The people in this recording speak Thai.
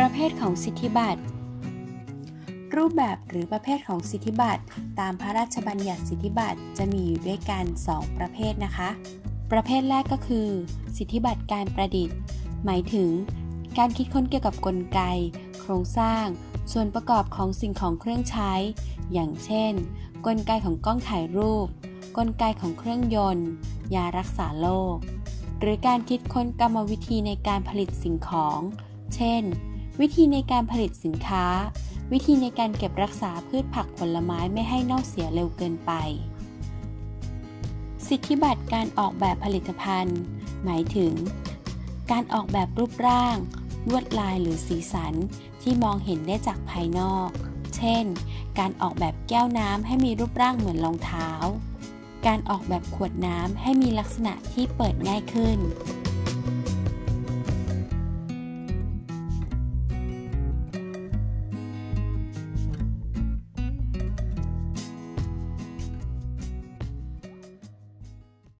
ประเภทของสิทธิบัตร รูปแบบหรือประเภทของสิทธิบัตรตามพระราชบัญญัติสิทธิบัตรจะมีอยู่ด้วยกัน 2 ประเภทนะคะ ประเภทแรกก็คือ สิทธิบัตรการประดิษฐ์ หมายถึง การคิดค้นเกี่ยวกับกลไก โครงสร้าง ส่วนประกอบของสิ่งของเครื่องใช้ อย่างเช่น กลไกของกล้องถ่ายรูป กลไกของเครื่องยนต์ ยารักษาโรคหรือการคิดค้นกรรมวิธีในการผลิตสิ่งของ เช่น วิธีในการผลิตสินค้า วิธีในการเก็บรักษาพืชผักผลไม้ไม่ให้เน่าเสียเร็วเกินไป สิทธิบัตรการออกแบบผลิตภัณฑ์ หมายถึง การออกแบบรูปร่าง ลวดลายหรือสีสันที่มองเห็นได้จากภายนอก เช่น การออกแบบแก้วน้ำให้มีรูปร่างเหมือนรองเท้า การออกแบบขวดน้ำให้มีลักษณะที่เปิดง่ายขึ้น